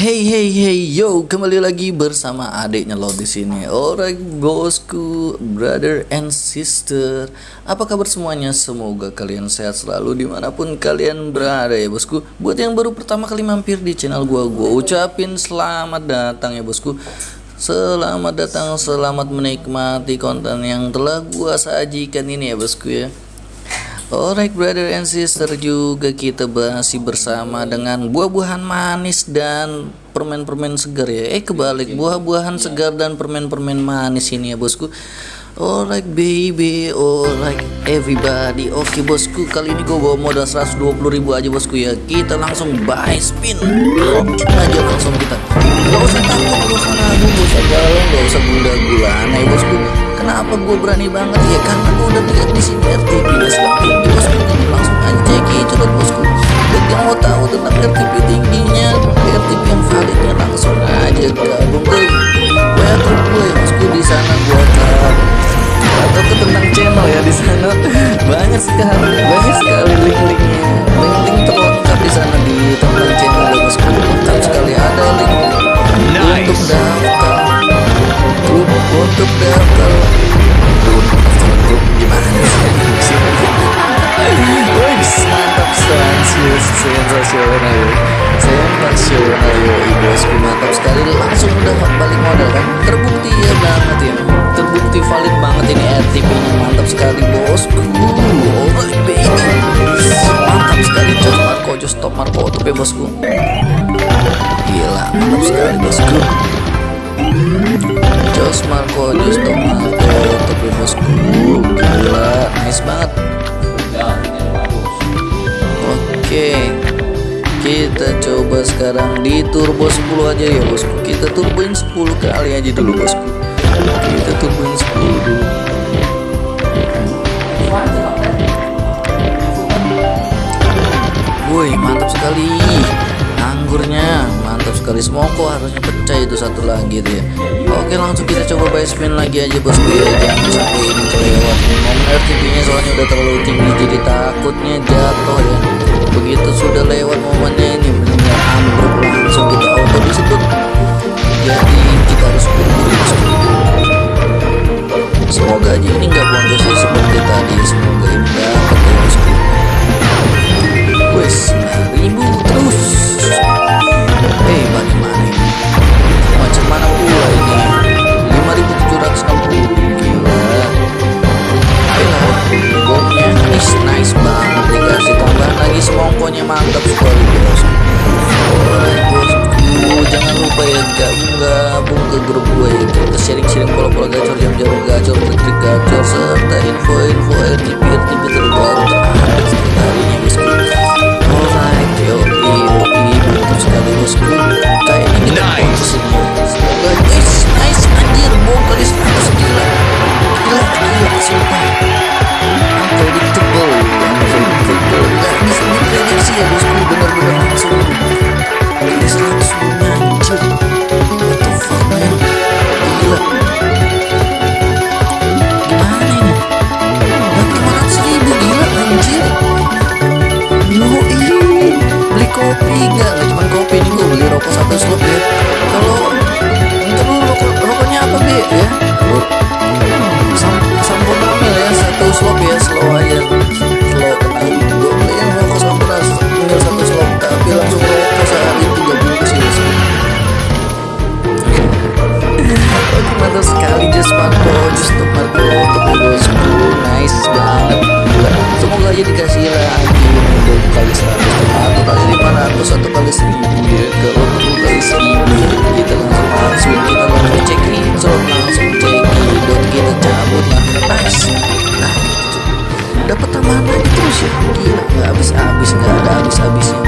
Hey hey hey yo kembali lagi bersama adiknya lo di sini. Alright bosku, brother and sister. Apa kabar semuanya? Semoga kalian sehat selalu di mana pun kalian berada ya bosku. Buat yang baru pertama kali mampir di channel gua, gua ucapin selamat datang ya bosku. Selamat datang, selamat menikmati konten yang telah gua sajikan ini ya bosku ya. Alright brother and sister juga kita masih bersama dengan buah-buahan manis dan permen-permen segar ya. Eh kebalik buah-buahan segar dan permen-permen manis ini ya bosku. Alright baby, alright everybody. Oke bosku, kali ini gue bawa modal 120 ribu aja bosku ya. Kita langsung buy spin. Langsung aja langsung kita. Gak usah takut, gak usah ragu, gak usah galau, gak usah gula gulana ya bosku Kenapa gue berani banget? Ya Karena gue udah lihat di sini RTP sekarang tinggi bosku. Langsung aja cek curhat bosku. Buat yang mau tahu tentang RTP tingginya RTP yang validnya langsung aja gabung ke gue ya bosku di sana gue atau ke tentang channel ya di sana. Banyak sekali banyak sekali link-linknya. Link-link terlengkap di sana di tentang channel ya bosku. Lengkap sekali ada link untuk daftar. Untuk daftar sensasional sensasional ya bosku mantap sekali. Langsung udah balik modal kan? Terbukti ya banget ya. Terbukti valid banget ini RTP nya mantap sekali bosku alright baby. Mantap sekali Jos Marco Jos Top Marco top ya bosku. Gila mantap sekali bosku. Jos Marco Jos Top Marco top ya bosku. Gila nice banget Oke kita coba sekarang di turbo 10 aja ya bosku. Kita turboin 10 kali aja dulu bosku. Kita turboin 10 dulu. Woi mantap sekali. Anggurnya mantap sekali. Semoko harusnya pecah itu satu lagi tuh ya. Oke langsung kita coba buy spin lagi aja bosku ya. Jangan sampai ini kelewat. Nya soalnya udah terlalu tinggi jadi takutnya jatuh ya begitu sudah lewat momennya ini benar-benar ambruk langsung kita auto disebut. Jadi kita harus bosku semoga aja ini nggak boncos seperti tadi. Semoga ini dapat bosku wes lu sam samponamil ya satu slot ya slow aja slow tenang gue rokok samponas tinggal satu slot tapi langsung rokok sehari tiga bungkus ya Oke mantap sekali Just Marco Just Marco bosku Nice banget Semoga aja dikasih lagi. Untuk kali 100 Atau kali 500 Atau kali 1000 ya Kalau perlu kali 1000 Kita Dapat tambahan lagi terus ya? Gila Gak habis-habis Gak ada habis-habisnya. Bener-bener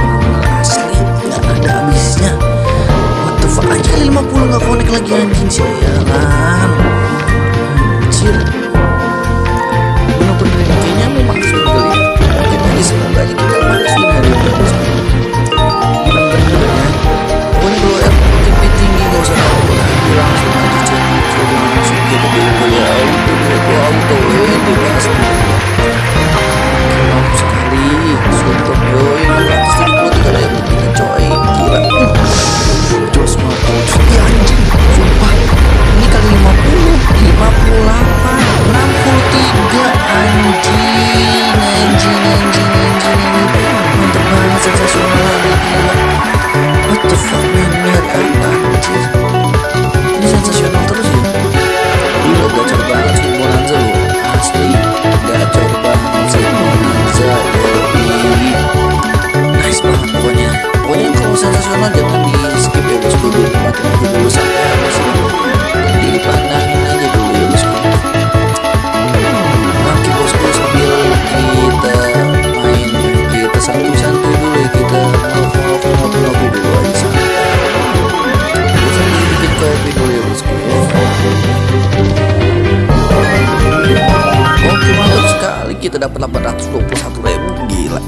dapat 821 ribu. Gila.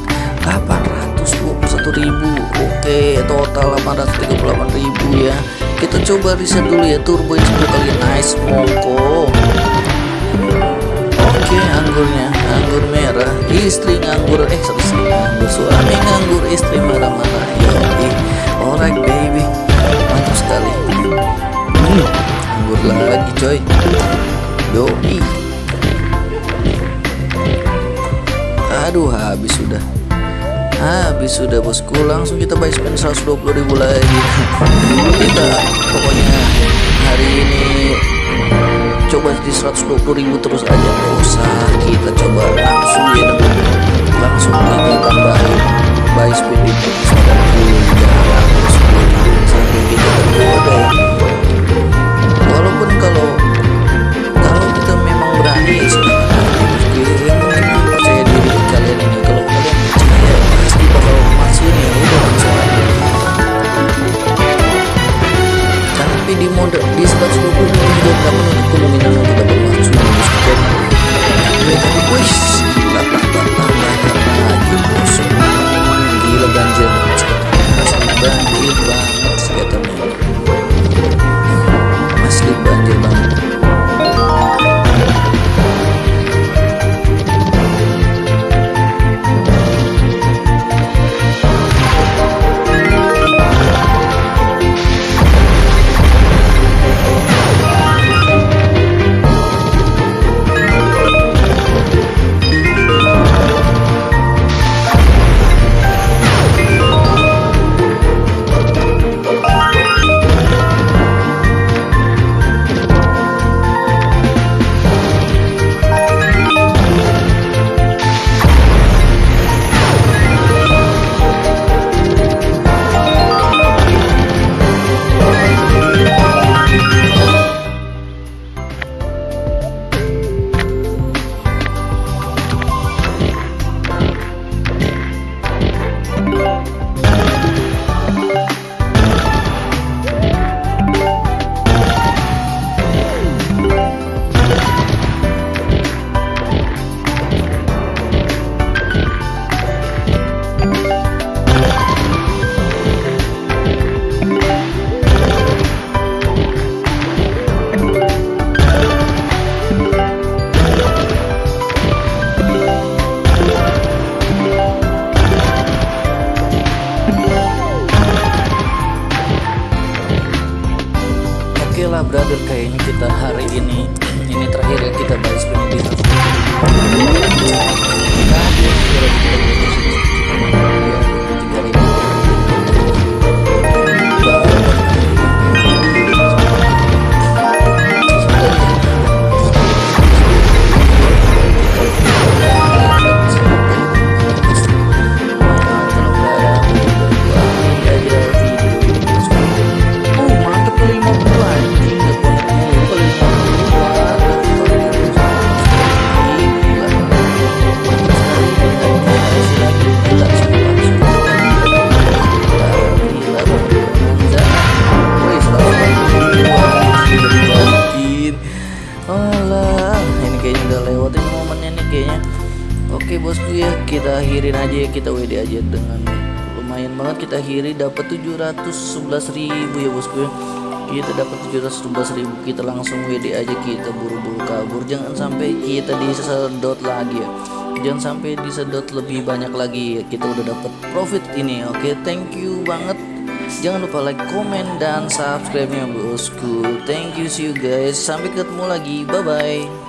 821 ribu. Oke total 838 ribu ya. Kita coba reset dulu ya turbo 10 kali nice mongko Oke anggurnya. Anggur merah. Istri nganggur. Eh istri nganggur suami nganggur istri marah-marah. Yoi. Alright baby. Mantap sekali. Hmm, anggur lagi coy. Yoi aduh habis sudah. Habis sudah bosku. Langsung kita buy spend 120 ribu lagi. Kita pokoknya hari ini coba di 120 ribu terus aja. Nggak usah kita coba langsung ya langsung kita tambahin buy speed di Akhirin aja ya Kita WD aja dengan lumayan banget kita akhiri dapat 711.000 ya bosku ya. Kita dapat 711.000 kita langsung WD aja kita buru-buru kabur. Jangan sampai kita disedot lagi ya. Jangan sampai disedot lebih banyak lagi ya kita udah dapat profit ini oke? Thank you banget. Jangan lupa like comment dan subscribe nya bosku. Thank you see you guys. Sampai ketemu lagi bye bye